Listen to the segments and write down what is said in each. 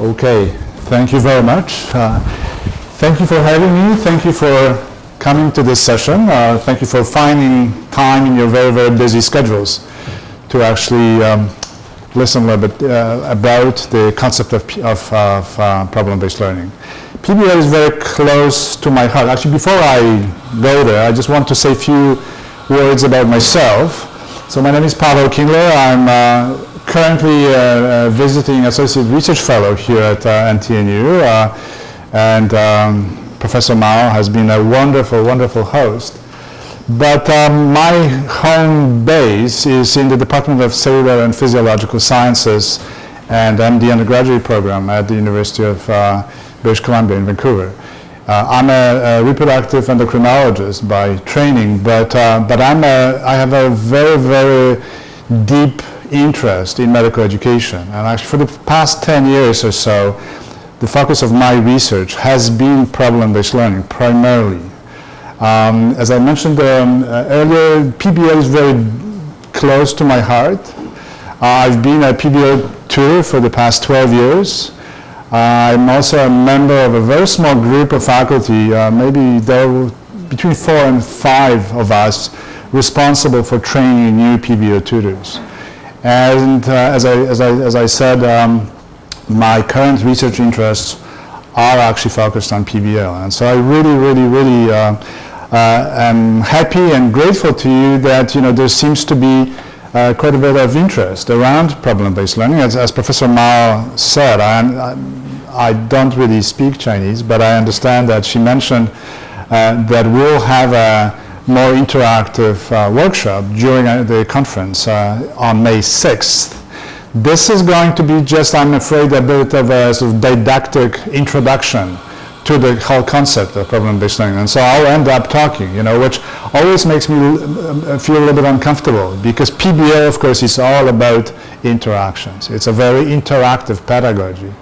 Okay, thank you very much. Uh, thank you for having me. Thank you for coming to this session. Uh, thank you for finding time in your very, very busy schedules to actually um, listen a little bit uh, about the concept of, of, of uh, problem-based learning. PBL is very close to my heart. Actually, before I go there, I just want to say a few words about myself. So my name is Pavel Kindler. I'm uh, currently a, a, visiting associate research fellow here at uh, NTNU, uh, and um, Professor Mao has been a wonderful, wonderful host. But um, my home base is in the Department of Cellular and Physiological Sciences and I'm the undergraduate program at the University of uh, British Columbia in Vancouver. Uh, I'm a, a, reproductive endocrinologist by training, but, uh, but I'm a, I have a very, very deep interest in medical education. And actually for the past 10 years or so, the focus of my research has been problem-based learning primarily. Um, as I mentioned um, uh, earlier, PBL is very close to my heart. Uh, I've been a PBL tutor for the past 12 years. Uh, I'm also a member of a very small group of faculty, uh, maybe there were between four and five of us responsible for training new PBL tutors. And uh, as, I, as, I, as I said, um, my current research interests are actually focused on PBL. And so I really, really, really uh, uh, am happy and grateful to you that you know, there seems to be uh, quite a bit of interest around problem-based learning. As, as, Professor Mao said, I, I, don't really speak Chinese, but I understand that she mentioned uh, that we'll have a more interactive uh, workshop during uh, the conference uh, on May 6th. This is going to be just, I'm afraid, a bit of a sort of didactic introduction to the whole concept of problem-based learning. And so I'll end up talking, you know, which always makes me uh, feel a little bit uncomfortable because PBL, of course, is all about interactions. It's a very interactive pedagogy.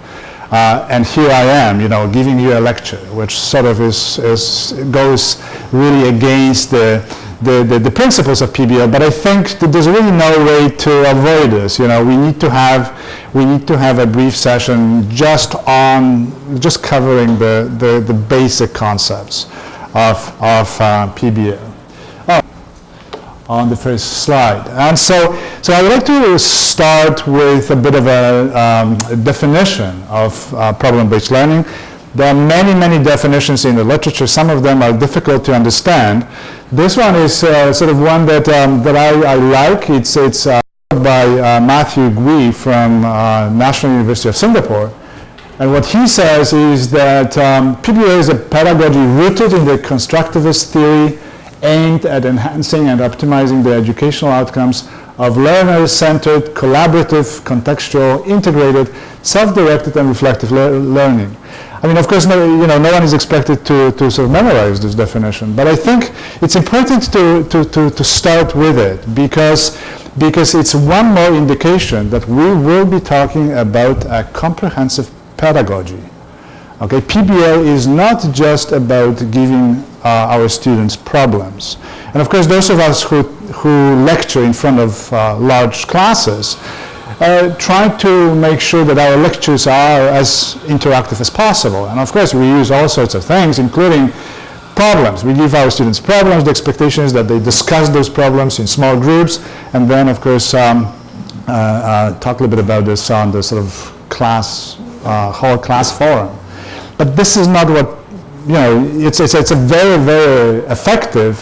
Uh, and here I am, you know, giving you a lecture, which sort of is, is goes really against the, the, the, the, principles of PBL, but I think that there's really no way to avoid this. You know, we need to have, we need to have a brief session just on, just covering the, the, the basic concepts of, of uh, PBL on the first slide. And so, so I would like to start with a bit of a, um, definition of uh, problem-based learning. There are many, many definitions in the literature. Some of them are difficult to understand. This one is uh, sort of one that, um, that I, I, like. It's, it's uh, by uh, Matthew Gwee from uh, National University of Singapore. And what he says is that um, PBL is a pedagogy rooted in the constructivist theory aimed at enhancing and optimizing the educational outcomes of learner-centered, collaborative, contextual, integrated, self-directed and reflective le learning. I mean, of course, no, you know, no one is expected to, to sort of memorize this definition, but I think it's important to, to, to, to start with it because, because it's one more indication that we will be talking about a comprehensive pedagogy. Okay, PBL is not just about giving uh, our students problems. And of course, those of us who, who lecture in front of uh, large classes uh, try to make sure that our lectures are as interactive as possible. And of course, we use all sorts of things, including problems. We give our students problems. The expectation is that they discuss those problems in small groups. And then, of course, um, uh, uh, talk a little bit about this on the sort of class, uh, whole class forum. But this is not what, you know, it's, it's, it's a very, very effective,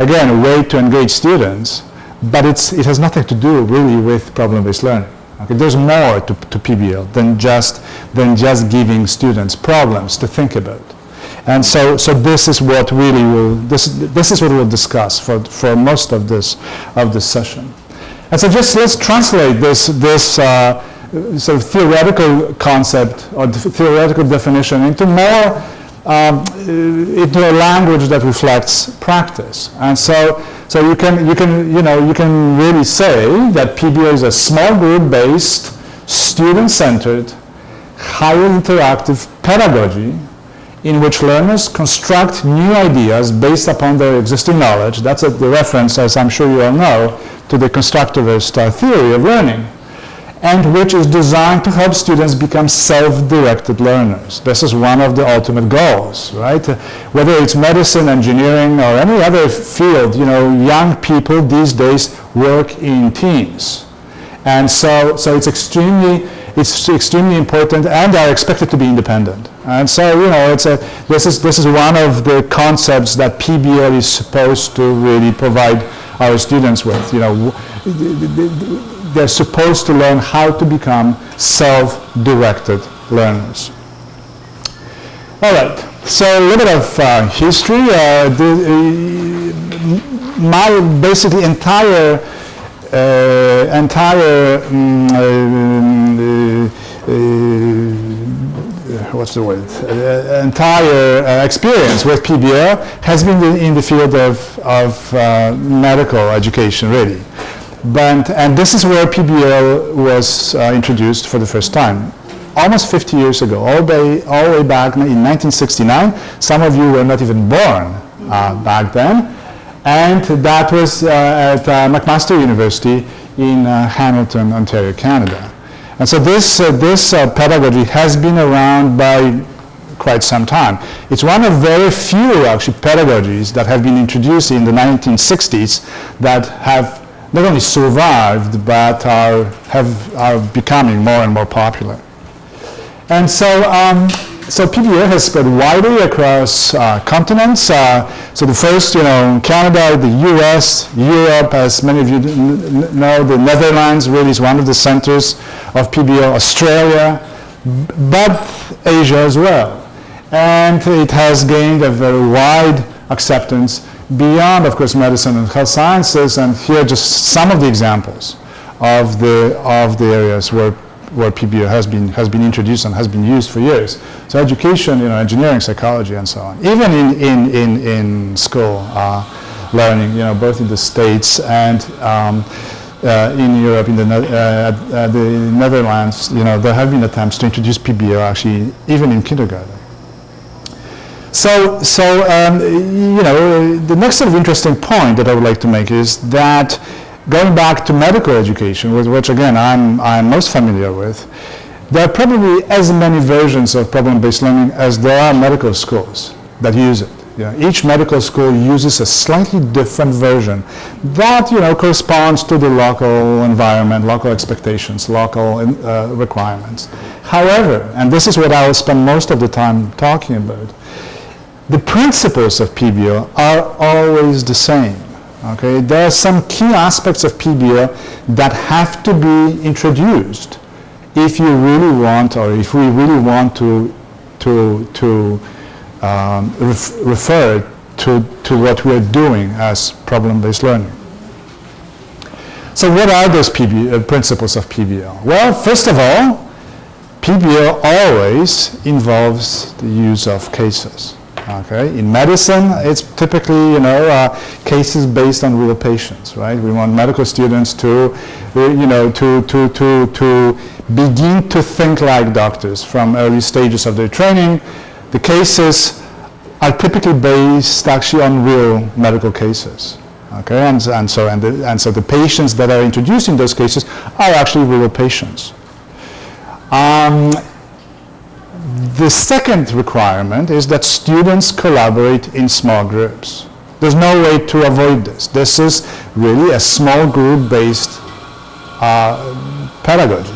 again, way to engage students, but it's, it has nothing to do really with problem-based learning. Okay, there's more to, to PBL than just, than just giving students problems to think about. And so, so this is what really will, this, this is what we'll discuss for, for most of this, of this session. And so just let's translate this, this uh, sort of theoretical concept or theoretical definition into more um, into a language that reflects practice. And so, so you can, you can, you know, you can really say that PBL is a small group-based, student-centered, highly interactive pedagogy in which learners construct new ideas based upon their existing knowledge. That's a, the reference, as I'm sure you all know, to the constructivist uh, theory of learning and which is designed to help students become self-directed learners. This is one of the ultimate goals, right? Whether it's medicine, engineering, or any other field, you know, young people these days work in teams. And so, so it's extremely, it's extremely important and are expected to be independent. And so, you know, it's a, this, is, this is one of the concepts that PBL is supposed to really provide our students with. You know, they're supposed to learn how to become self-directed learners. All right, so a little bit of uh, history. Uh, the, uh, my basically entire uh, entire um, what's the word? entire experience with PBL has been in the field of, of medical education, really. But, and this is where PBL was uh, introduced for the first time, almost 50 years ago, all the, way, all the way back in 1969. Some of you were not even born uh, back then. And that was uh, at uh, McMaster University in uh, Hamilton, Ontario, Canada. And so this, uh, this pedagogy has been around by quite some time. It's one of very few actually pedagogies that have been introduced in the 1960s that have not only survived, but are, have, are becoming more and more popular. And so, um, so PBL has spread widely across uh, continents. Uh, so the first, you know, Canada, the US, Europe, as many of you know, the Netherlands really is one of the centers of PBL, Australia, but Asia as well. And it has gained a very wide acceptance beyond, of course, medicine and health sciences, and here are just some of the examples of the, of the areas where, where PBL has been, has been introduced and has been used for years. So education, you know, engineering, psychology, and so on. Even in, in, in, in school uh, learning, you know, both in the States and um, uh, in Europe, in the, uh, the Netherlands, you know, there have been attempts to introduce PBL actually even in kindergarten. So, so um, you know, the next sort of interesting point that I would like to make is that going back to medical education, with which again I'm, I'm most familiar with, there are probably as many versions of problem-based learning as there are medical schools that use it. You know, each medical school uses a slightly different version that you know corresponds to the local environment, local expectations, local uh, requirements. However, and this is what I will spend most of the time talking about, the principles of PBL are always the same. Okay, there are some key aspects of PBL that have to be introduced if you really want, or if we really want to to to um, ref refer to to what we are doing as problem-based learning. So, what are those PBL, uh, principles of PBL? Well, first of all, PBL always involves the use of cases. Okay, in medicine, it's typically you know uh, cases based on real patients, right? We want medical students to, uh, you know, to to to to begin to think like doctors from early stages of their training. The cases are typically based actually on real medical cases. Okay, and, and so and, the, and so the patients that are introduced in those cases are actually real patients. Um, the second requirement is that students collaborate in small groups. There's no way to avoid this. This is really a small group-based uh, pedagogy.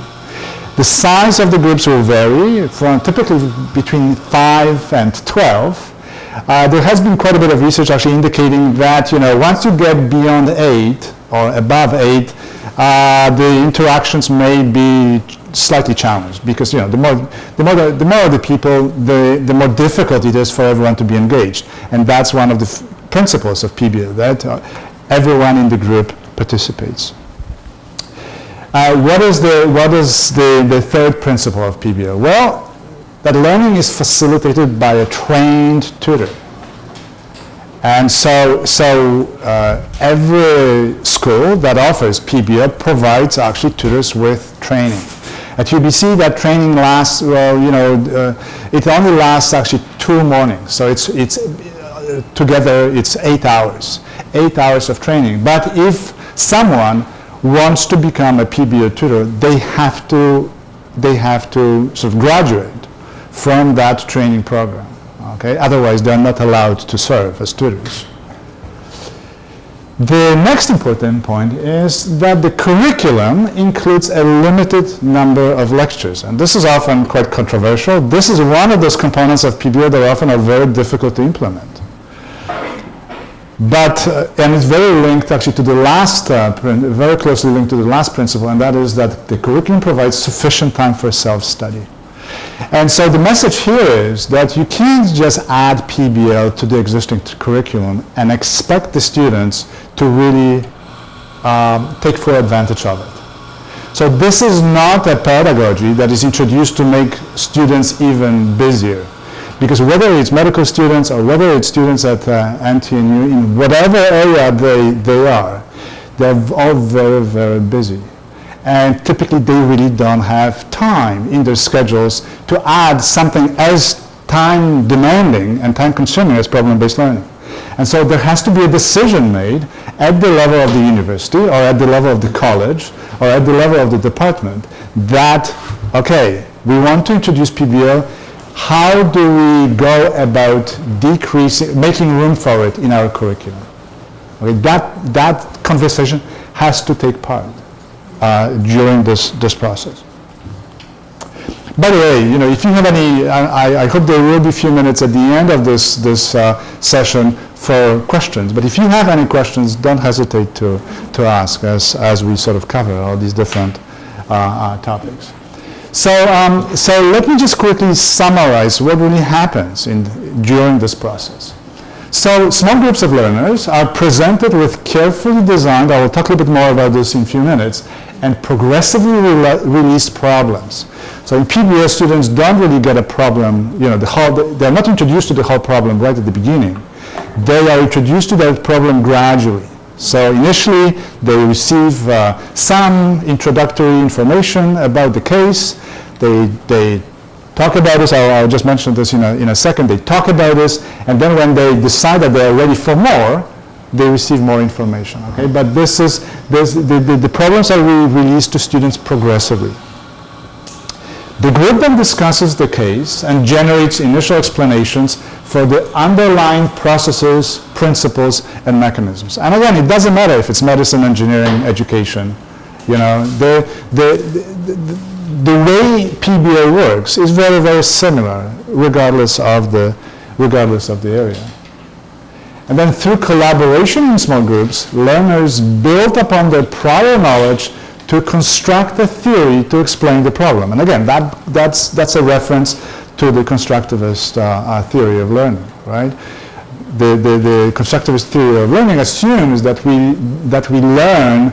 The size of the groups will vary from typically between 5 and 12. Uh, there has been quite a bit of research actually indicating that you know once you get beyond 8 or above 8, uh, the interactions may be slightly challenged because you know the more the more the, the more the people the the more difficult it is for everyone to be engaged and that's one of the principles of PBL that uh, everyone in the group participates. Uh, what is the what is the the third principle of PBL? Well, that learning is facilitated by a trained tutor. And so, so uh, every school that offers PBL provides actually tutors with training. At UBC, that training lasts, well, you know, uh, it only lasts actually two mornings. So it's, it's uh, together, it's eight hours, eight hours of training. But if someone wants to become a PBL tutor, they have to, they have to sort of graduate from that training program. Okay? Otherwise, they're not allowed to serve as tutors. The next important point is that the curriculum includes a limited number of lectures. And this is often quite controversial. This is one of those components of PBL that often are very difficult to implement. But, uh, and it's very linked actually to the last, uh, very closely linked to the last principle, and that is that the curriculum provides sufficient time for self-study. And so the message here is that you can't just add PBL to the existing curriculum and expect the students to really um, take full advantage of it. So this is not a pedagogy that is introduced to make students even busier. Because whether it's medical students or whether it's students at uh, NTNU, in whatever area they, they are, they're all very, very busy and typically they really don't have time in their schedules to add something as time demanding and time consuming as problem-based learning. And so there has to be a decision made at the level of the university or at the level of the college or at the level of the department that, okay, we want to introduce PBL, how do we go about decreasing, making room for it in our curriculum? Okay, that, that conversation has to take part uh, during this, this process. By the way, you know, if you have any, I, I, hope there will be a few minutes at the end of this, this uh, session for questions. But if you have any questions, don't hesitate to, to ask as, as we sort of cover all these different uh, uh, topics. So, um, so let me just quickly summarize what really happens in, during this process. So small groups of learners are presented with carefully designed, I will talk a little bit more about this in a few minutes, and progressively re released problems. So in PBL, students don't really get a problem, you know, the whole, they're not introduced to the whole problem right at the beginning. They are introduced to that problem gradually. So initially, they receive uh, some introductory information about the case. They, they talk about this, I'll, I'll, just mention this in a, in a second, they talk about this, and then when they decide that they are ready for more, they receive more information, okay? But this is, this, the, the, the problems are re released to students progressively. The group then discusses the case and generates initial explanations for the underlying processes, principles, and mechanisms. And again, it doesn't matter if it's medicine, engineering, education. You know, the, the, the, the way PBL works is very, very similar regardless of the, regardless of the area. And then through collaboration in small groups, learners build upon their prior knowledge to construct a theory to explain the problem. And again, that, that's, that's a reference to the constructivist uh, uh, theory of learning, right? The, the, the, constructivist theory of learning assumes that we, that we learn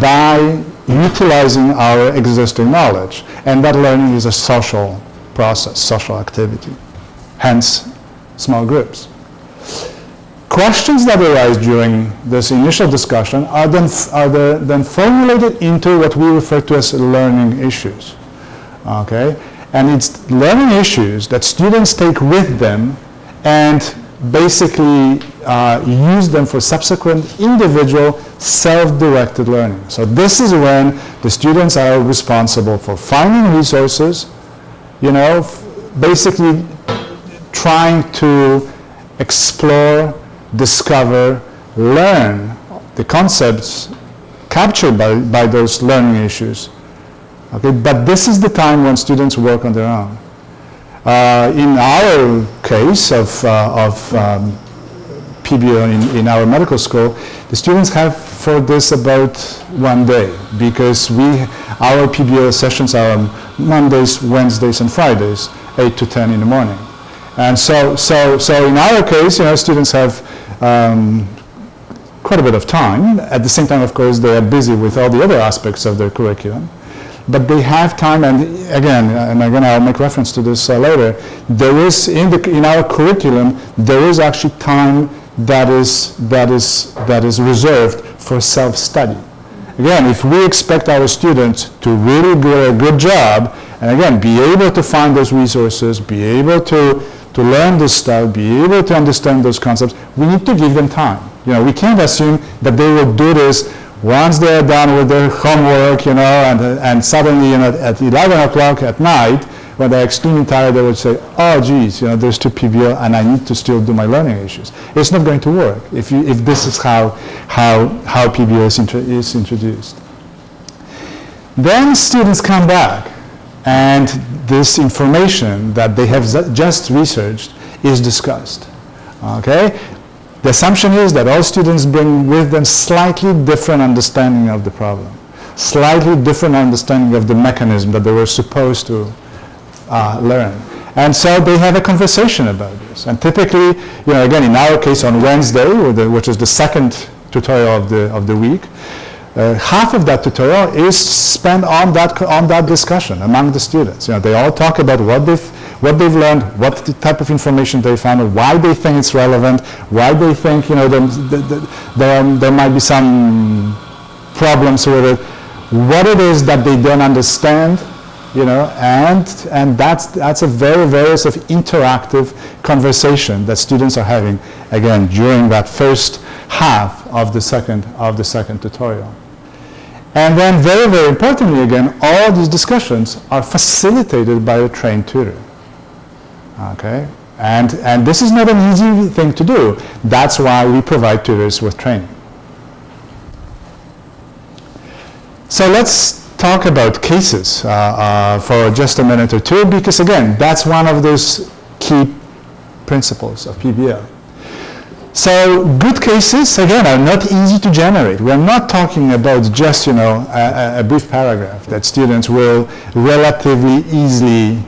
by utilizing our existing knowledge. And that learning is a social process, social activity. Hence, small groups. Questions that arise during this initial discussion are then, are the, then formulated into what we refer to as learning issues. Okay? And it's learning issues that students take with them and basically uh, use them for subsequent individual self-directed learning. So this is when the students are responsible for finding resources, you know, basically trying to explore, discover, learn the concepts captured by, by those learning issues. Okay, but this is the time when students work on their own. Uh, in our case of, uh, of um, PBL in, in our medical school, the students have for this about one day because we, our PBL sessions are on Mondays, Wednesdays, and Fridays, 8 to 10 in the morning. And so, so, so in our case, you know, students have um, quite a bit of time. At the same time, of course, they are busy with all the other aspects of their curriculum but they have time, and again, and again, I'll make reference to this uh, later, there is, in, the, in our curriculum, there is actually time that is, that is, that is reserved for self-study. Again, if we expect our students to really do a good job, and again, be able to find those resources, be able to, to learn this stuff, be able to understand those concepts, we need to give them time. You know, we can't assume that they will do this Once they're done with their homework, you know, and, and suddenly, you know, at 11 o'clock at night, when they're extremely tired, they would say, oh, geez, you know, there's two PBL and I need to still do my learning issues. It's not going to work if, you, if this is how, how, how PBL is, is introduced. Then students come back and this information that they have just researched is discussed. Okay? The assumption is that all students bring with them slightly different understanding of the problem, slightly different understanding of the mechanism that they were supposed to uh, learn. And so they have a conversation about this. And typically, you know, again, in our case on Wednesday, which is the second tutorial of the, of the week, uh, half of that tutorial is spent on that, on that discussion among the students. You know, they all talk about what they've, what they've learned, what the type of information they found, why they think it's relevant, why they think you know, there, there, there might be some problems with it, what it is that they don't understand, you know, and, and that's, that's a very, very sort of interactive conversation that students are having, again, during that first half of the second, of the second tutorial. And then very, very importantly again, all these discussions are facilitated by a trained tutor. Okay? And, and this is not an easy thing to do. That's why we provide tutors with training. So let's talk about cases uh, uh, for just a minute or two because again, that's one of those key principles of PBL. So good cases, again, are not easy to generate. We're not talking about just, you know, a, a brief paragraph that students will relatively easily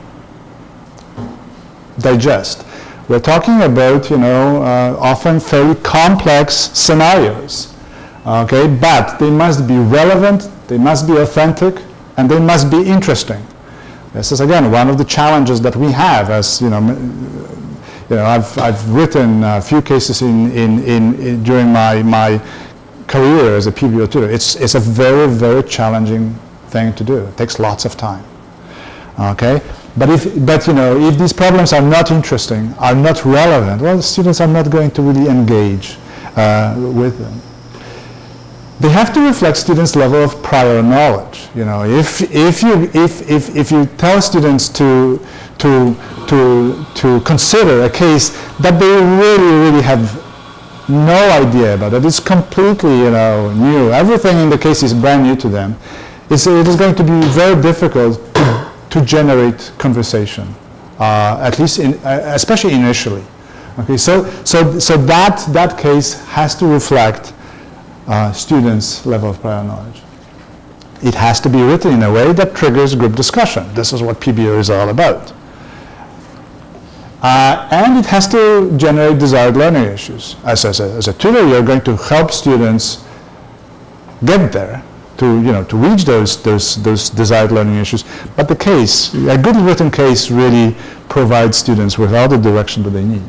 digest. We're talking about, you know, uh, often fairly complex scenarios, okay? But they must be relevant, they must be authentic, and they must be interesting. This is, again, one of the challenges that we have as, you know, you know, I've, I've written a few cases in, in, in, in during my, my career as a PBL tutor. It's, it's a very, very challenging thing to do. It takes lots of time. Okay? But if, but you know, if these problems are not interesting, are not relevant, well, students are not going to really engage uh, with them. They have to reflect students' level of prior knowledge. You know, if, if, you, if, if, if you tell students to, to, to, to consider a case that they really, really have no idea about it. It's completely, you know, new. Everything in the case is brand new to them. It's, it is going to be very difficult to, to generate conversation, uh, at least, in, uh, especially initially. Okay, so, so, so that, that case has to reflect uh, students' level of prior knowledge. It has to be written in a way that triggers group discussion. This is what PBL is all about. Uh, and it has to generate desired learning issues. As, as, a, as a tutor, you're going to help students get there to, you know, to reach those, those, those desired learning issues. But the case, a good written case really provides students with all the direction that they need.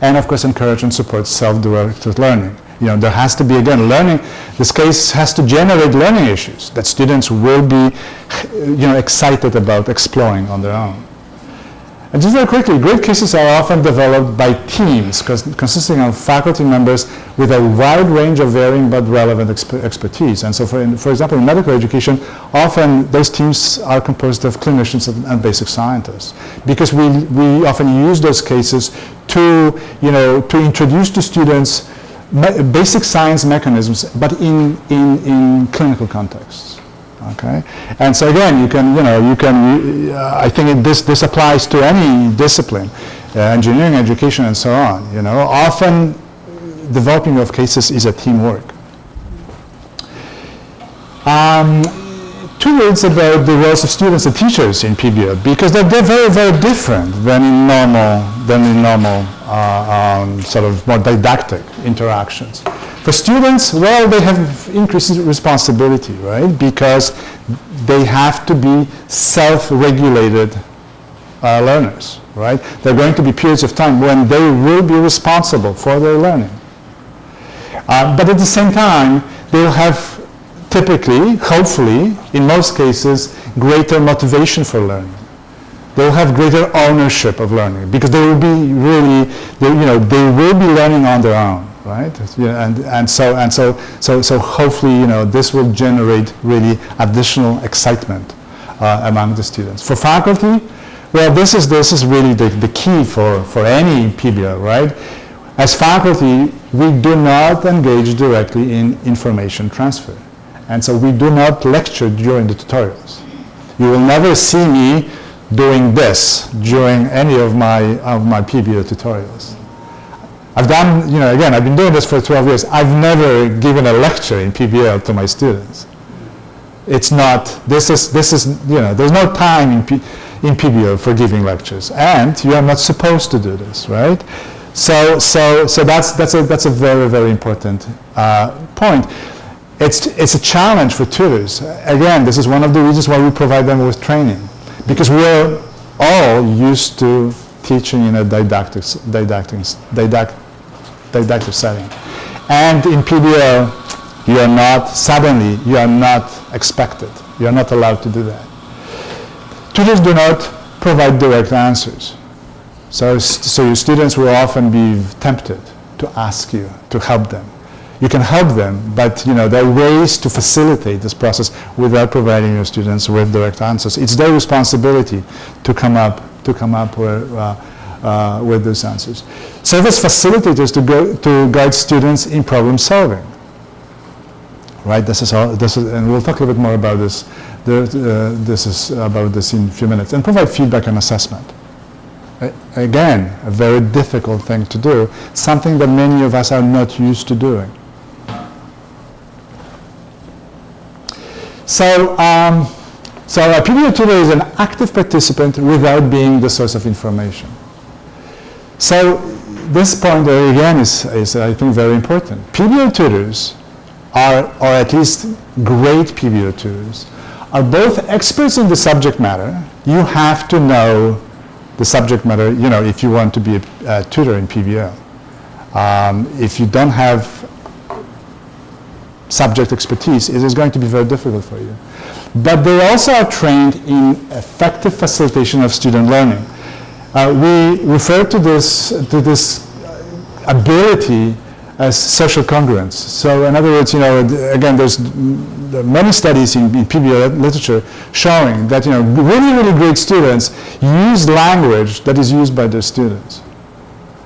And of course, encourage and support self-directed learning. You know, there has to be, again, learning, this case has to generate learning issues that students will be, you know, excited about exploring on their own. And just very quickly, great cases are often developed by teams consisting of faculty members with a wide range of varying but relevant exp expertise. And so for, in, for example, in medical education, often those teams are composed of clinicians and, and basic scientists because we, we often use those cases to, you know, to introduce to students basic science mechanisms, but in, in, in clinical contexts. Okay, and so again, you can, you know, you can. Uh, I think this this applies to any discipline, uh, engineering, education, and so on. You know, often developing of cases is a teamwork. Um, two words about the roles of students and teachers in PBL because they're, they're very, very different than in normal than in normal uh, um, sort of more didactic interactions. For students, well, they have increased responsibility, right? Because they have to be self-regulated uh, learners, right? There are going to be periods of time when they will be responsible for their learning. Uh, but at the same time, they'll have typically, hopefully, in most cases, greater motivation for learning. They'll have greater ownership of learning because they will be really, they, you know, they will be learning on their own right? Yeah, and, and so and so so so hopefully you know this will generate really additional excitement uh, among the students. For faculty, well, this is this is really the, the key for for any PBL, right? As faculty, we do not engage directly in information transfer, and so we do not lecture during the tutorials. You will never see me doing this during any of my of my PBL tutorials. I've done, you know, again, I've been doing this for 12 years. I've never given a lecture in PBL to my students. It's not, this is, this is you know, there's no time in, P, in PBL for giving lectures. And you are not supposed to do this, right? So, so, so that's, that's, a, that's a very, very important uh, point. It's, it's a challenge for tutors. Again, this is one of the reasons why we provide them with training. Because we're all used to teaching in a didactic, didactic, didactic, didactic setting. And in PBL, you are not, suddenly, you are not expected. You are not allowed to do that. Tutors do not provide direct answers. So, so your students will often be tempted to ask you to help them. You can help them, but you know, there are ways to facilitate this process without providing your students with direct answers. It's their responsibility to come up, to come up with, uh, uh, with those answers. Serve as facilitators to, go, to guide students in problem solving. Right, this is all, this is, and we'll talk a little bit more about this. The, uh, this is about this in a few minutes. And provide feedback and assessment. again, a very difficult thing to do, something that many of us are not used to doing. So, um, so a PBL tutor is an active participant without being the source of information. So this point again is, is I think very important. PBL tutors are, or at least great PBL tutors, are both experts in the subject matter. You have to know the subject matter, you know, if you want to be a, a tutor in PBL. Um, if you don't have subject expertise, it is going to be very difficult for you. But they also are trained in effective facilitation of student learning. Uh, we refer to this, to this ability as social congruence. So in other words, you know, again, there's many studies in, in PBL literature showing that, you know, really, really great students use language that is used by their students.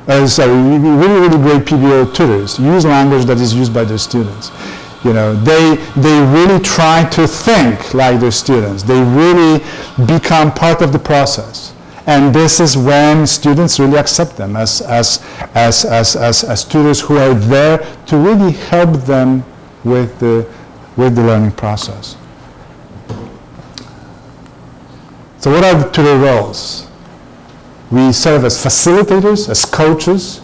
Uh, sorry, really, really great PBL tutors use language that is used by their students. You know, they, they really try to think like their students. They really become part of the process. And this is when students really accept them as, as, as, as, as, as tutors who are there to really help them with the, with the learning process. So what are the tutor roles? We serve as facilitators, as coaches,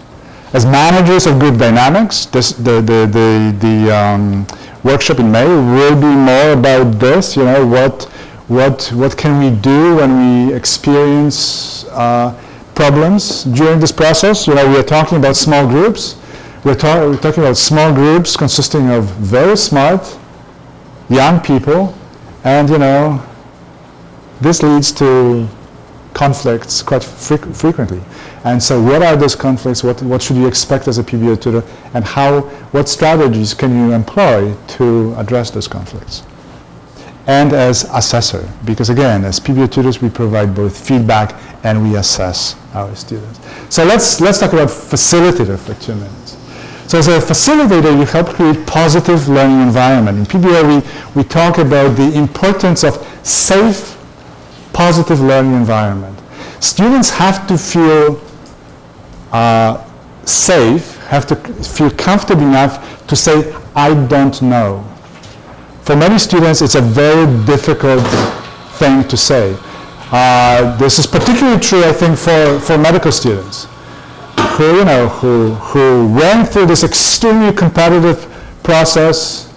as managers of group dynamics, this, the, the, the, the um, workshop in May will be more about this, you know, what, what, what can we do when we experience uh, problems during this process. You know, we are talking about small groups. We're, ta we're talking about small groups consisting of very smart young people, and, you know, this leads to conflicts quite frequently. And so what are those conflicts? What, what should you expect as a PBL tutor? And how, what strategies can you employ to address those conflicts? And as assessor, because again, as PBL tutors, we provide both feedback and we assess our students. So let's, let's talk about facilitator for two minutes. So as a facilitator, you help create positive learning environment. In PBL, we, we talk about the importance of safe, positive learning environment. Students have to feel uh, safe, have to feel comfortable enough to say, I don't know. For many students, it's a very difficult thing to say. Uh, this is particularly true, I think, for, for medical students who, you know, who, who went through this extremely competitive process,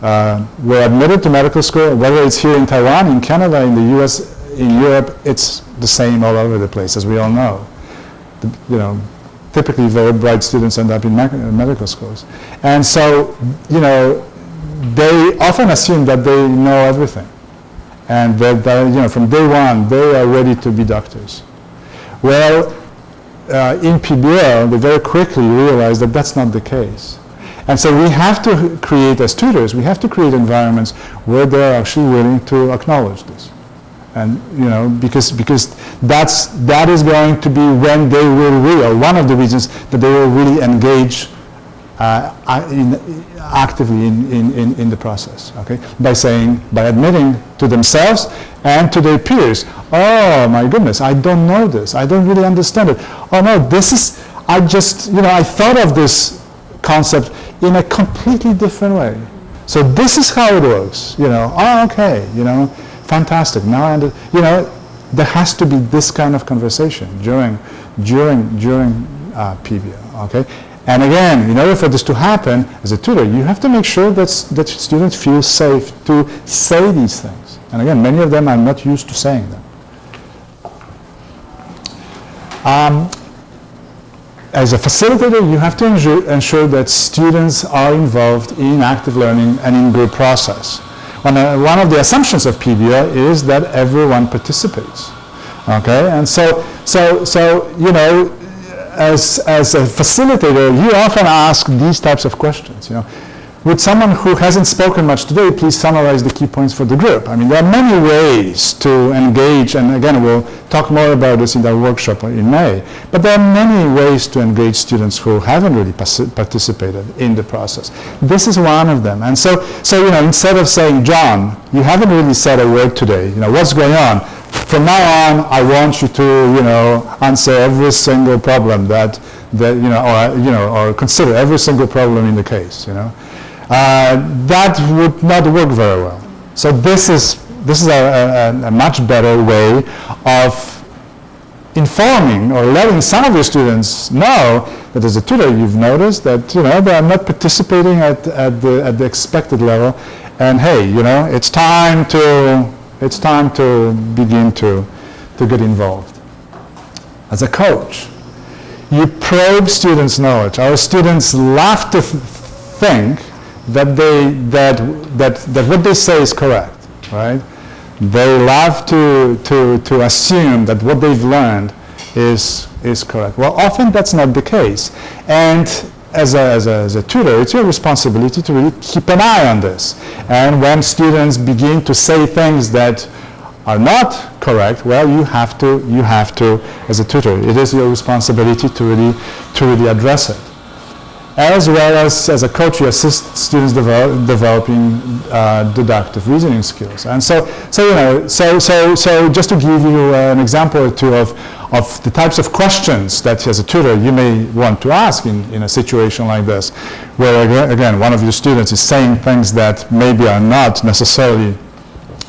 uh, were admitted to medical school, whether it's here in Taiwan, in Canada, in the US, in Europe, it's the same all over the place, as we all know the, you know, typically very bright students end up in medical schools. And so, you know, they often assume that they know everything. And that, that, you know, from day one, they are ready to be doctors. Well, uh, in PBL, they very quickly realize that that's not the case. And so we have to create, as tutors, we have to create environments where they're actually willing to acknowledge this. And, you know, because, because that's, that is going to be when they will really, or one of the reasons that they will really engage uh, in, actively in, in, in, the process, okay? By saying, by admitting to themselves and to their peers, oh my goodness, I don't know this, I don't really understand it. Oh no, this is, I just, you know, I thought of this concept in a completely different way. So this is how it works, you know, oh okay, you know, fantastic, now I under, you know, there has to be this kind of conversation during, during, during uh, PBL, okay? And again, in order for this to happen, as a tutor, you have to make sure that, that students feel safe to say these things. And again, many of them are not used to saying them. Um, as a facilitator, you have to ensure, ensure, that students are involved in active learning and in group process. One, uh, one of the assumptions of PBL is that everyone participates. Okay, and so, so, so you know, as, as a facilitator, you often ask these types of questions. You know, would someone who hasn't spoken much today please summarize the key points for the group? I mean, there are many ways to engage, and again, we'll talk more about this in our workshop in May, but there are many ways to engage students who haven't really participated in the process. This is one of them. And so, so, you know, instead of saying, John, you haven't really said a word today, you know, what's going on? From now on, I want you to, you know, answer every single problem that, that you know, or, you know, or consider every single problem in the case, you know. Uh, that would not work very well. So this is, this is a, a, a much better way of informing or letting some of your students know that as a tutor you've noticed that you know they are not participating at, at, the, at the expected level and hey you know it's time to it's time to begin to, to get involved. As a coach, you probe students' knowledge. Our students love to think that, they, that, that, that what they say is correct, right? They love to, to, to assume that what they've learned is, is correct. Well, often that's not the case. And as a, as, a, as a tutor, it's your responsibility to really keep an eye on this. And when students begin to say things that are not correct, well, you have to, you have to, as a tutor, it is your responsibility to really, to really address it. As well as, as a coach, you assist students develop, developing uh, deductive reasoning skills. And so, so, you know, so, so, so just to give you uh, an example or two of, of the types of questions that as a tutor you may want to ask in, in a situation like this, where again, one of your students is saying things that maybe are not necessarily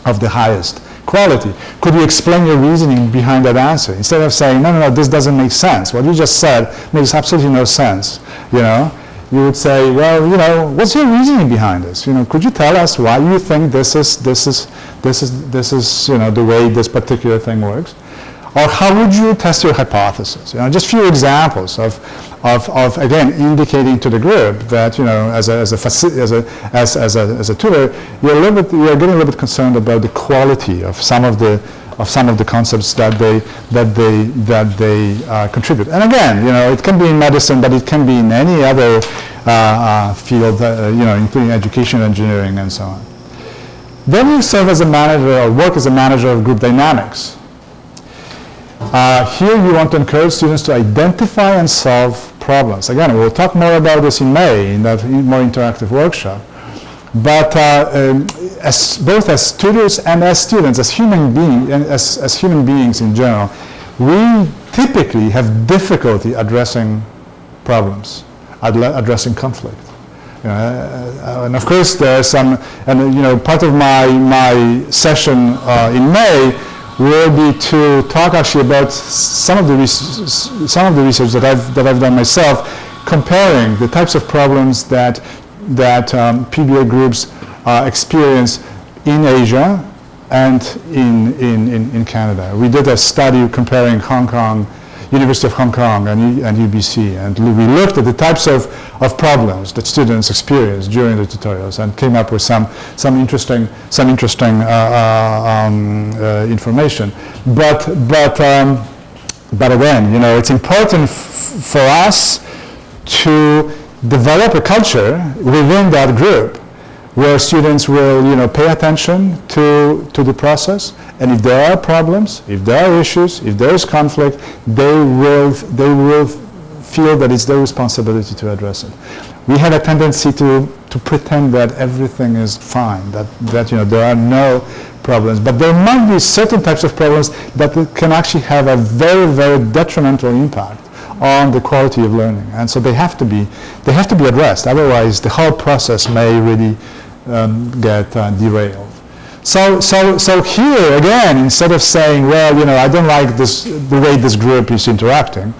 of the highest quality. Could you explain your reasoning behind that answer? Instead of saying, no, no, no, this doesn't make sense. What you just said makes absolutely no sense, you know? You would say, well, you know, what's your reasoning behind this? You know, could you tell us why you think this is, this is, this is, this is, you know, the way this particular thing works? Or how would you test your hypothesis? You know, just a few examples of, of, of, again, indicating to the group that, you know, as a, as a, as a, as, as a, as a tutor, you're, a little bit, you're getting a little bit concerned about the quality of some of the, of some of the concepts that they, that they, that they uh, contribute. And again, you know, it can be in medicine, but it can be in any other uh, uh, field, uh, you know, including education, engineering, and so on. Then you serve as a manager or work as a manager of group dynamics. Uh, here you want to encourage students to identify and solve problems. Again, we'll talk more about this in May in that more interactive workshop. But uh, um, as, both as tutors and as students, as human, being, as, as human beings in general, we typically have difficulty addressing problems, addressing conflict. Know, uh, and of course, there's some, and you know, part of my, my session uh, in May will be to talk actually about some of the some of the research that I've that I've done myself, comparing the types of problems that that um, PBL groups uh, experience in Asia and in, in, in Canada. We did a study comparing Hong Kong University of Hong Kong and, and UBC. And we looked at the types of, of problems that students experience during the tutorials and came up with some, some interesting, some interesting uh, uh, um, uh, information. But, but um, but again, you know, it's important for us to develop a culture within that group where students will, you know, pay attention to, to the process. And if there are problems, if there are issues, if there is conflict, they will, they will feel that it's their responsibility to address it. We have a tendency to, to pretend that everything is fine, that, that you know, there are no problems. But there might be certain types of problems that can actually have a very, very detrimental impact on the quality of learning. And so they have to be, they have to be addressed. Otherwise, the whole process may really um, get uh, derailed. So, so, so here again, instead of saying, well, you know, I don't like this, the way this group is interacting,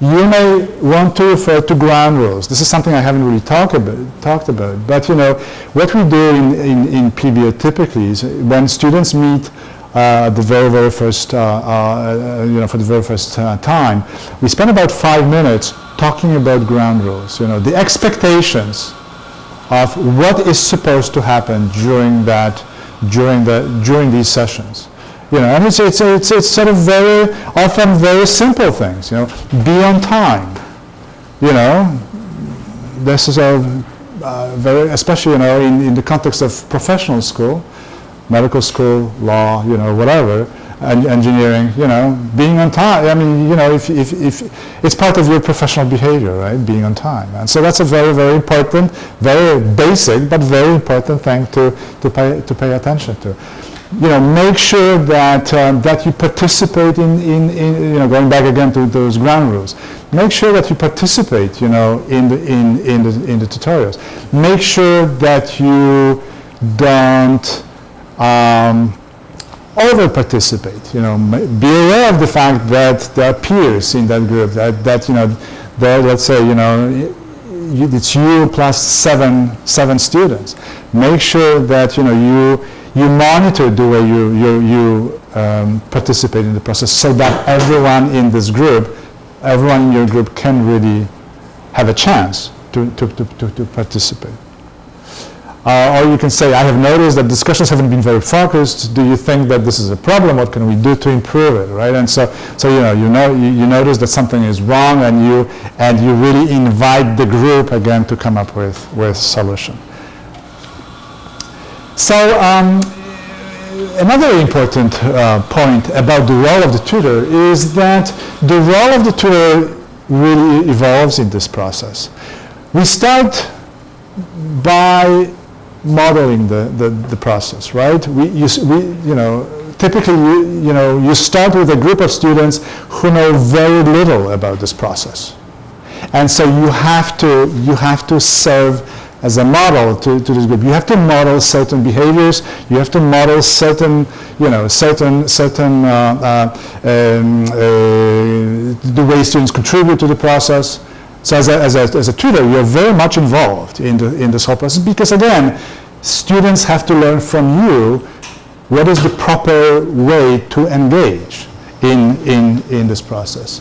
you may want to refer to ground rules. This is something I haven't really talk about, talked about. But you know, what we do in, in, in PBL typically is when students meet uh, the very, very first, uh, uh, you know, for the very first uh, time, we spend about five minutes talking about ground rules. You know, the expectations of what is supposed to happen during that, during the, during these sessions. You know, and it's, it's, it's, it's sort of very, often very simple things, you know, be on time. You know, this is a uh, very, especially, you know, in, in the context of professional school, medical school, law, you know, whatever, engineering, you know, being on time. I mean, you know, if, if, if it's part of your professional behavior, right, being on time. And so that's a very, very important, very basic, but very important thing to, to, pay, to pay attention to you know, make sure that, um, that you participate in, in, in, you know, going back again to those ground rules, make sure that you participate, you know, in the, in, in the, in the tutorials. Make sure that you don't um, over-participate, you know, be aware of the fact that there are peers in that group, that, that you know, there, let's say, you know, it's you plus seven, seven students. Make sure that, you know, you, you monitor the way you, you, you um, participate in the process so that everyone in this group, everyone in your group can really have a chance to, to, to, to, to participate. Uh, or you can say, I have noticed that discussions haven't been very focused. Do you think that this is a problem? What can we do to improve it, right? And so, so you know, you know, you, you notice that something is wrong, and you and you really invite the group again to come up with with solution. So um, another important uh, point about the role of the tutor is that the role of the tutor really evolves in this process. We start by modeling the, the, the process, right? We, you, we, you know, typically, you, you know, you start with a group of students who know very little about this process. And so you have to, you have to serve as a model to, to this group. You have to model certain behaviors. You have to model certain, you know, certain, certain uh, uh, um, uh, the way students contribute to the process. So as a, as, a, as a tutor, you're very much involved in, the, in this whole process because, again, students have to learn from you what is the proper way to engage in, in, in this process.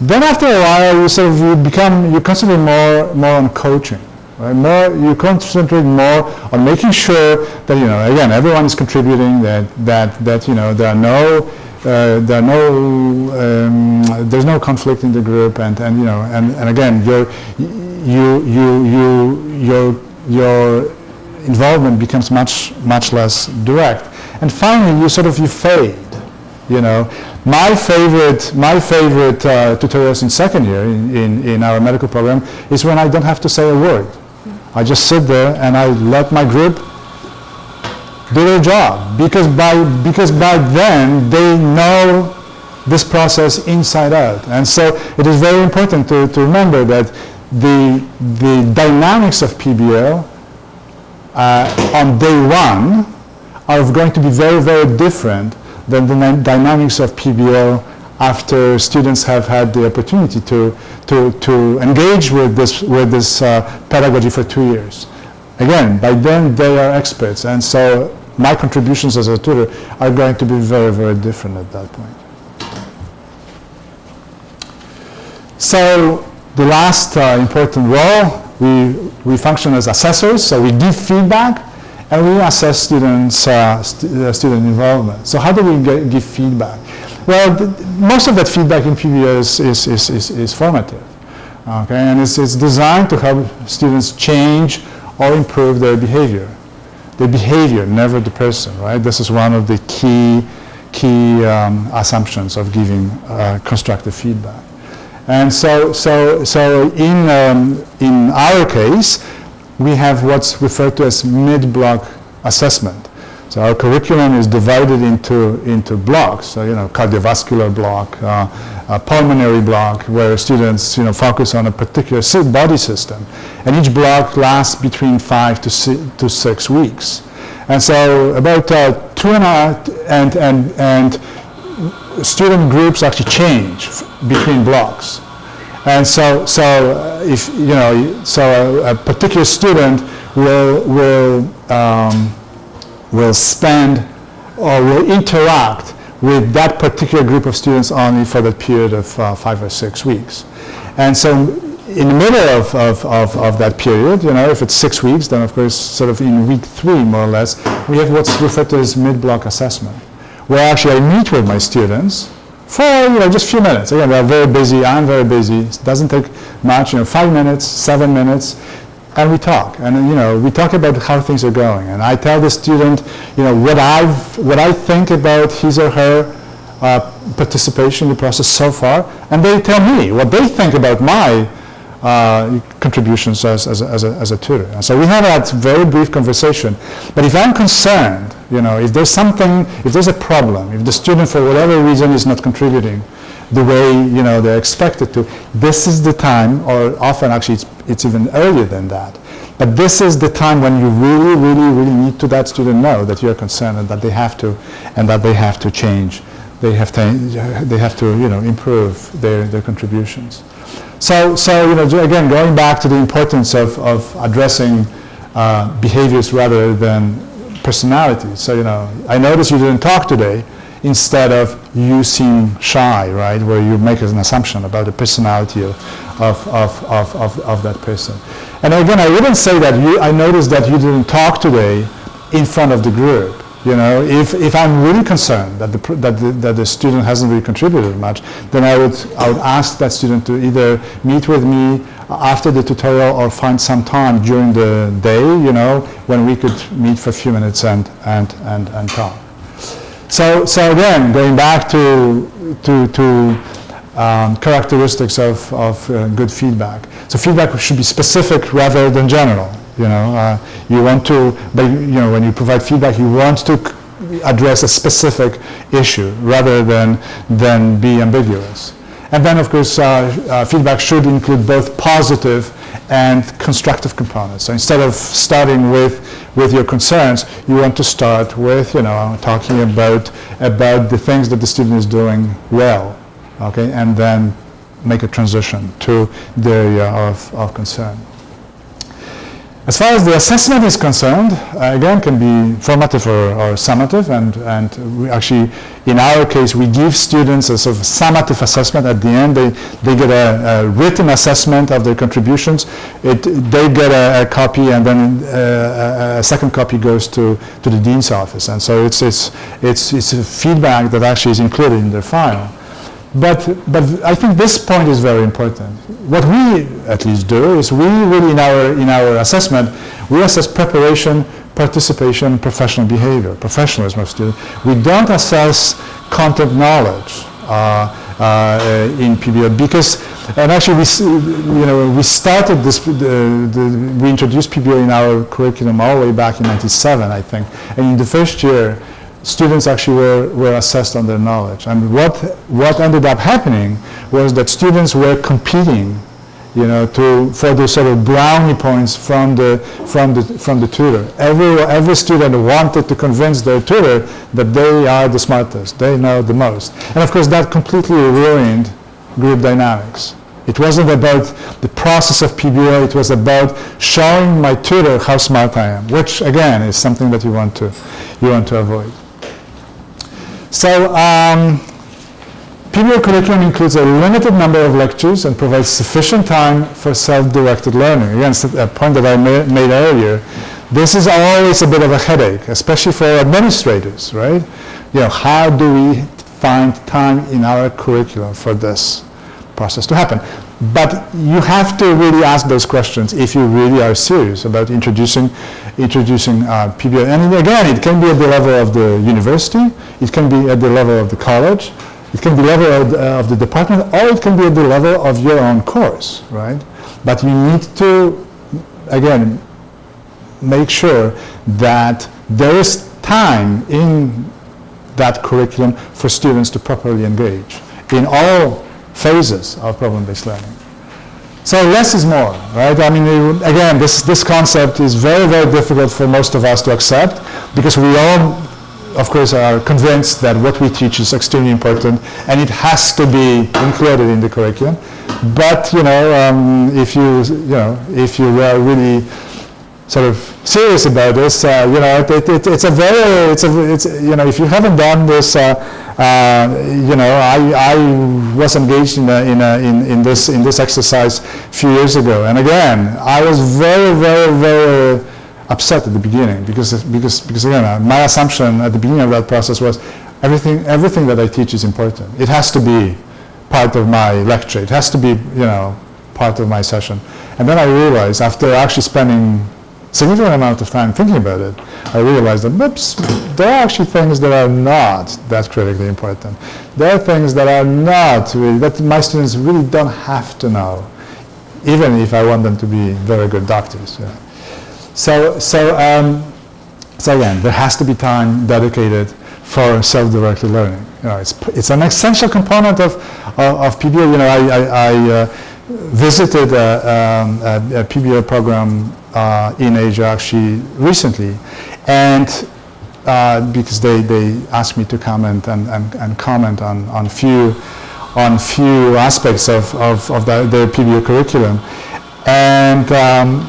Then after a while, you sort of you become, you concentrate more, more on coaching. Right? More, you concentrate more on making sure that, you know, again, everyone is contributing, that, that, that you know, there are no, uh, there are no, um, there's no conflict in the group, and, and you know, and, and again, your, you, you, you, your, your involvement becomes much, much less direct. And finally, you sort of, you fade, you know. My favorite, my favorite uh, tutorials in second year in, in, in our medical program is when I don't have to say a word. I just sit there and I let my group do their job because by, because by then they know this process inside out. And so it is very important to, to remember that the, the dynamics of PBL uh, on day one are going to be very, very different than the dynamics of PBL after students have had the opportunity to, to, to engage with this, with this uh, pedagogy for two years. Again, by then they are experts, and so my contributions as a tutor are going to be very, very different at that point. So the last uh, important role, we, we function as assessors, so we give feedback and we assess students' uh, st uh, student involvement. So how do we get, give feedback? Well, most of that feedback in PBL is, is, is, is, is formative. Okay, and it's, it's designed to help students change or improve their behavior. The behavior, never the person, right? This is one of the key, key um, assumptions of giving uh, constructive feedback. And so, so, so in, um, in our case, we have what's referred to as mid-block assessment. So our curriculum is divided into, into blocks, so, you know, cardiovascular block, uh, a pulmonary block, where students, you know, focus on a particular body system. And each block lasts between five to, six, to six weeks. And so about uh, two and a half, and, and, and student groups actually change between blocks. And so, so if, you know, so a, a particular student will, will um, will spend or will interact with that particular group of students only for the period of uh, five or six weeks. And so in the middle of, of, of, of, that period, you know, if it's six weeks, then of course sort of in week three more or less, we have what's referred to as mid-block assessment, where actually I meet with my students for you know, just a few minutes. Again, they're very busy, I'm very busy, it doesn't take much, you know, five minutes, seven minutes, and we talk and you know we talk about how things are going and I tell the student you know what I've what I think about his or her uh, participation in the process so far and they tell me what they think about my uh, contributions as, as, as, a, as a tutor. And so we have that very brief conversation. But if I'm concerned, you know, if there's something, if there's a problem, if the student for whatever reason is not contributing, the way you know they're expected to. This is the time, or often actually it's, it's even earlier than that. But this is the time when you really, really, really need to that student know that you're concerned and that they have to, and that they have to change. They have to, they have to, you know, improve their, their contributions. So, so you know, again, going back to the importance of, of addressing uh, behaviors rather than personalities. So, you know, I noticed you didn't talk today instead of you seem shy, right, where you make an assumption about the personality of, of, of, of, of, of that person. And again, I wouldn't say that you, I noticed that you didn't talk today in front of the group. You know, if, if I'm really concerned that the, that, the, that the student hasn't really contributed much, then I would, I would ask that student to either meet with me after the tutorial or find some time during the day, you know, when we could meet for a few minutes and, and, and, and talk. So, so again, going back to, to, to um, characteristics of, of uh, good feedback. So feedback should be specific rather than general. You know, uh, you want to, but you know, when you provide feedback, you want to address a specific issue rather than, than be ambiguous. And then, of course, uh, uh, feedback should include both positive and constructive components. So instead of starting with, with your concerns, you want to start with, you know, talking about, about the things that the student is doing well, okay, and then make a transition to the area of, of concern. As far as the assessment is concerned, uh, again, can be formative or, or, summative, and, and we actually, in our case, we give students a sort of summative assessment. At the end, they, they get a, a written assessment of their contributions. It, they get a, a copy, and then uh, a, second copy goes to, to the dean's office. And so it's, it's, it's, it's a feedback that actually is included in their file. But, but I think this point is very important. What we at least do is we really in our, in our assessment, we assess preparation, participation, professional behavior, professionalism of students. We don't assess content knowledge uh, uh, in PBL because, and actually we, you know, we started this, the, the, we introduced PBL in our curriculum all the way back in 97, I think. And in the first year, students actually were, were assessed on their knowledge. And what, what ended up happening was that students were competing you know, to, for the sort of brownie points from the, from the, from the tutor. Every, every student wanted to convince their tutor that they are the smartest, they know the most. And of course that completely ruined group dynamics. It wasn't about the process of PBL, it was about showing my tutor how smart I am, which again is something that you want to, you want to avoid. So um, PBL curriculum includes a limited number of lectures and provides sufficient time for self-directed learning. Again, a point that I ma made earlier. This is always a bit of a headache, especially for administrators, right? You know, how do we find time in our curriculum for this process to happen. But you have to really ask those questions if you really are serious about introducing, introducing uh, PBL. And again, it can be at the level of the university, it can be at the level of the college, it can be level of the, of the department, or it can be at the level of your own course, right? But you need to, again, make sure that there is time in that curriculum for students to properly engage in all phases of problem-based learning. So less is more, right? I mean, again, this, this concept is very, very difficult for most of us to accept because we all, of course, are convinced that what we teach is extremely important and it has to be included in the curriculum. But, you know, um, if you, you know, if you are really sort of serious about this, uh, you know, it, it, it's a very, it's a, it's, you know, if you haven't done this, uh, uh, you know, I, I was engaged in, a, in, a, in, in, this, in this exercise a few years ago. And again, I was very, very, very upset at the beginning because, because, because again, uh, my assumption at the beginning of that process was everything, everything that I teach is important. It has to be part of my lecture. It has to be, you know, part of my session. And then I realized after actually spending significant amount of time thinking about it, I realized that oops, there are actually things that are not that critically important. There are things that are not really, that my students really don't have to know, even if I want them to be very good doctors. Yeah. So, so, um, so again, there has to be time dedicated for self-directed learning. You know, it's, it's an essential component of, of, of. You know, I, I, I uh, visited a, um, a, a program uh, in Asia actually recently. And uh, because they, they asked me to comment and, and, and comment on, on few on few aspects of, of, of the, the PBL curriculum. And um,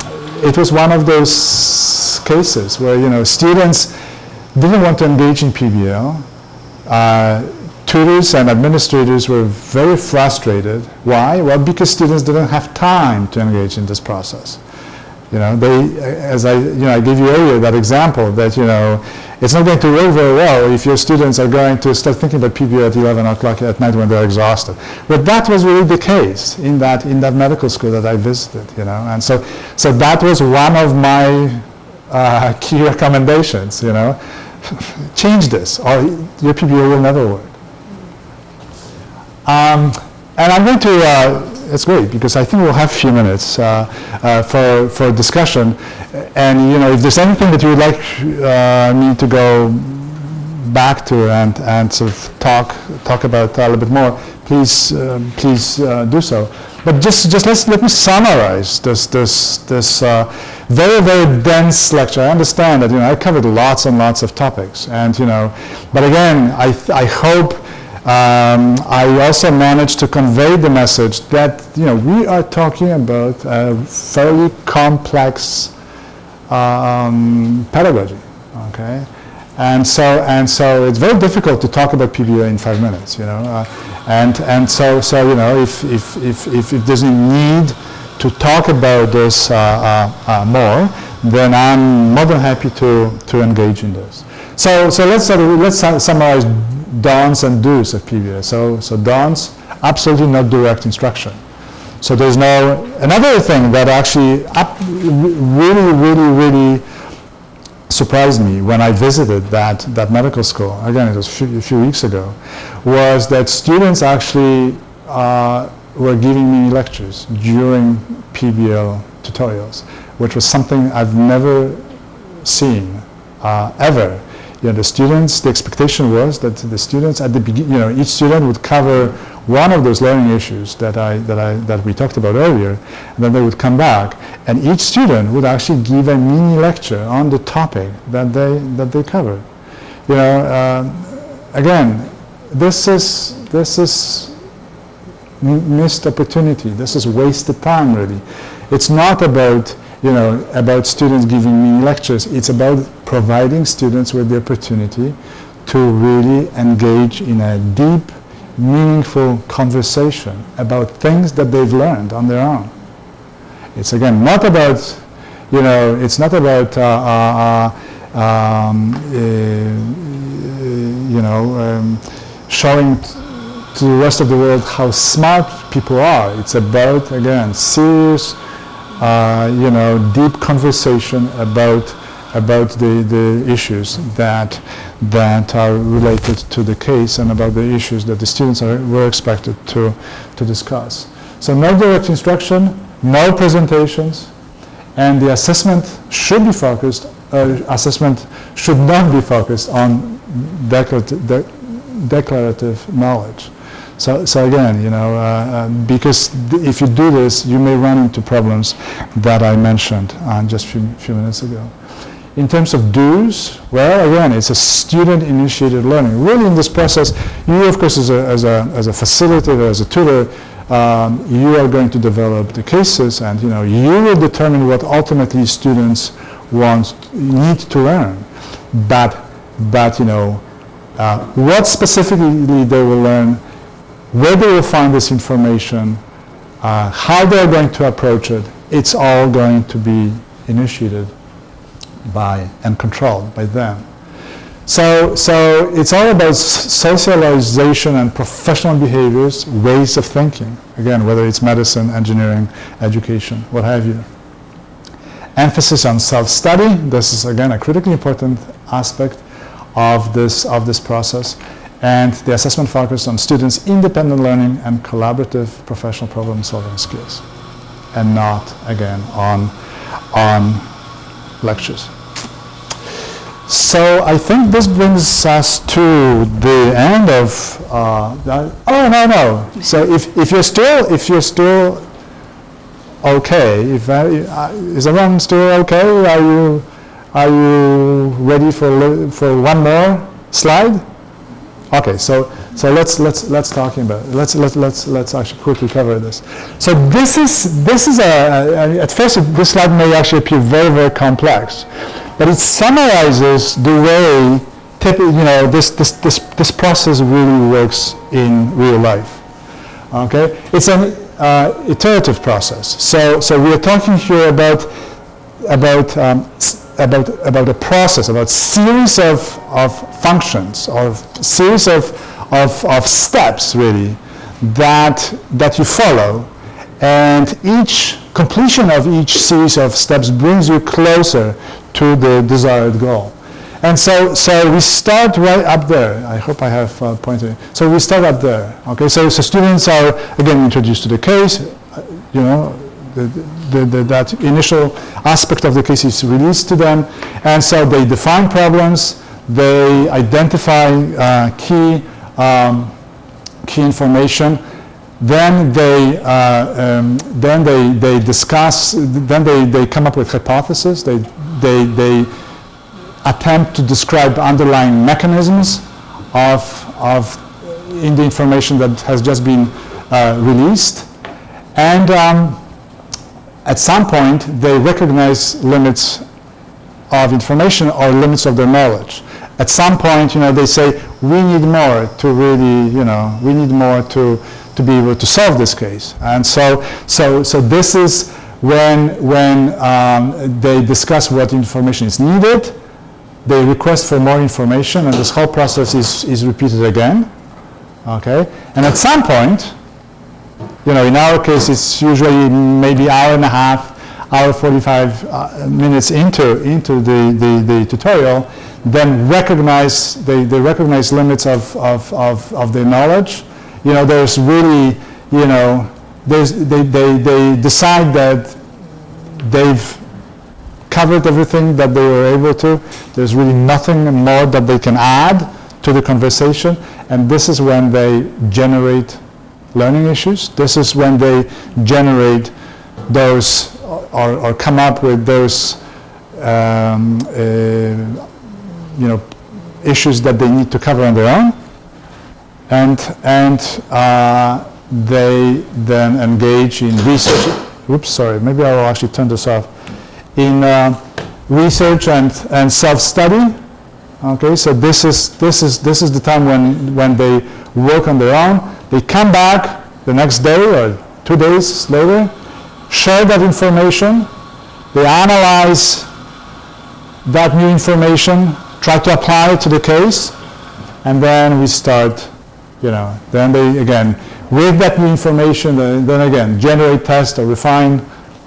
it was one of those cases where, you know, students didn't want to engage in PBL. Uh, tutors and administrators were very frustrated. Why? Well, because students didn't have time to engage in this process. You know, they, as I, you know, I gave you earlier that example that, you know, it's not going to work very well if your students are going to start thinking about PBL at 11 o'clock at night when they're exhausted. But that was really the case in that, in that medical school that I visited, you know. And so, so that was one of my uh, key recommendations, you know. Change this or your PBL will never work. Um, and I'm going to uh, it's great because I think we'll have a few minutes uh, uh, for, for discussion. And you know, if there's anything that you would like uh, me to go back to and, and sort of talk talk about a little bit more, please um, please uh, do so. But just just let's let me summarize this this this uh, very very dense lecture. I understand that you know I covered lots and lots of topics, and you know, but again, I I hope um, I also managed to convey the message that you know we are talking about a fairly complex um, pedagogy, okay, and so and so it's very difficult to talk about PBL in five minutes, you know, uh, and and so so you know if if if if, there's a need to talk about this uh, uh, uh more, then I'm more than happy to to engage in this. So so let's let's summarize don'ts and do's of PBL. So, so don'ts, absolutely not direct instruction. So there's no, another thing that actually really, really, really surprised me when I visited that, that medical school, again it was a few, a few weeks ago, was that students actually uh, were giving me lectures during PBL tutorials, which was something I've never seen uh, ever you know, the students, the expectation was that the students at the beginning, you know, each student would cover one of those learning issues that I, that I, that we talked about earlier, and then they would come back, and each student would actually give a mini lecture on the topic that they, that they covered. You know, uh, again, this is, this is missed opportunity. This is wasted time, really. It's not about you know, about students giving me lectures. It's about providing students with the opportunity to really engage in a deep, meaningful conversation about things that they've learned on their own. It's again not about, you know, it's not about, uh, uh, uh um, uh, you know, um, showing to the rest of the world how smart people are. It's about, again, serious, you know, deep conversation about about the, the issues that that are related to the case and about the issues that the students are, were expected to to discuss. So no direct instruction, no presentations, and the assessment should be focused. Uh, assessment should not be focused on declarative, de declarative knowledge. So, so again, you know, uh, uh, because if you do this, you may run into problems that I mentioned uh, just a few, few minutes ago. In terms of do's, well, again, it's a student-initiated learning. Really, in this process, you, of course, as a, as a, as a facilitator, as a tutor, um, you are going to develop the cases, and you know, you will determine what ultimately students want, need to learn. But, but you know, uh, what specifically they will learn where they will find this information, uh, how they're going to approach it, it's all going to be initiated by and controlled by them. So, so it's all about socialization and professional behaviors, ways of thinking. Again, whether it's medicine, engineering, education, what have you. Emphasis on self-study. This is, again, a critically important aspect of this, of this process and the assessment focused on students' independent learning and collaborative professional problem solving skills and not again on, on lectures. So I think this brings us to the end of, uh, oh no, no. So if, if you're still, if you're still okay, if, uh, is everyone still okay? Are you, are you ready for, for one more slide? Okay, so so let's let's let's talk about it. let's let's let's let's actually quickly cover this. So this is this is a, a, at first this slide may actually appear very very complex, but it summarizes the way you know this this this this process really works in real life. Okay, it's an uh, iterative process. So so we are talking here about about um, about, about a process, about series of, of functions, or series of, of, of steps, really, that, that you follow. And each completion of each series of steps brings you closer to the desired goal. And so, so we start right up there. I hope I have uh, pointed. So we start up there. Okay, so, so students are again introduced to the case. Uh, you know, the, the, the, that initial aspect of the case is released to them. And so they define problems, they identify uh, key, um, key information, then they, uh, um, then they, they discuss, then they, they come up with hypotheses, they, they, they attempt to describe underlying mechanisms of, of in the information that has just been uh, released. And um, at some point, they recognize limits of information or limits of their knowledge. At some point, you know, they say, we need more to really, you know, we need more to, to be able to solve this case. And so, so, so this is when, when um, they discuss what information is needed, they request for more information, and this whole process is, is repeated again. Okay? And at some point, you know, in our case, it's usually maybe hour and a half, hour 45 uh, minutes into, into the, the, the, tutorial, then recognize, they, they recognize limits of, of, of, of their knowledge. You know, there's really, you know, there's, they, they, they decide that they've covered everything that they were able to. There's really nothing more that they can add to the conversation. And this is when they generate learning issues. This is when they generate those or, or come up with those um, uh, you know issues that they need to cover on their own. And and uh, they then engage in research. Oops sorry maybe I will actually turn this off. In uh, research and, and self-study. Okay so this is this is this is the time when when they work on their own. They come back the next day or two days later, share that information, they analyze that new information, try to apply it to the case, and then we start you know, then they, again, with that new information, then then again, generate tests or refine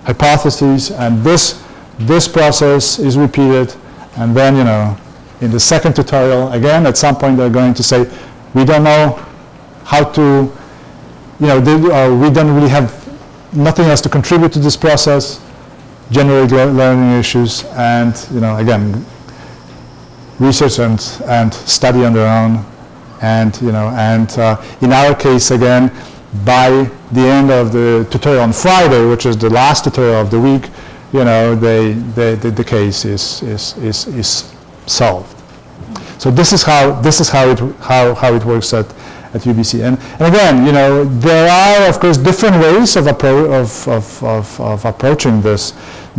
hypotheses, and this, this process is repeated, and then, you know, in the second tutorial, again, at some point they're going to say, we don't know how to, you know, they, uh, we don't really have nothing else to contribute to this process, generate lear- learning issues, and, you know, again, research and, and study on their own. And, you know, and uh, in our case, again, by the end of the tutorial on Friday, which is the last tutorial of the week, you know, they, they, the, the case is, is, is, is solved. So this is how, this is how it, how, how it works at, at UBC. And, and again, you know, there are, of course, different ways of, appro- of, of, of, of approaching this,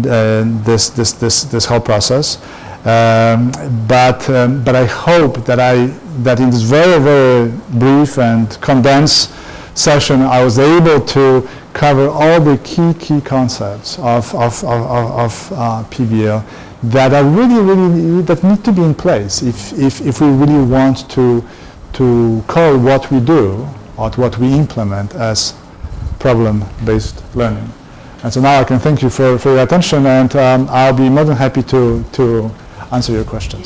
uh, this, this, this, this whole process. Um, but, um, but I hope that, I, that in this very, very brief and condensed session, I was able to cover all the key, key concepts of, of, of, of, uh, PBL that are really, really, that need to be in place if, if, if we really want to, to call what we do or what we implement as problem-based learning. And so now I can thank you for, for your attention, and um, I'll be more than happy to, to answer your questions.